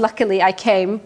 luckily I came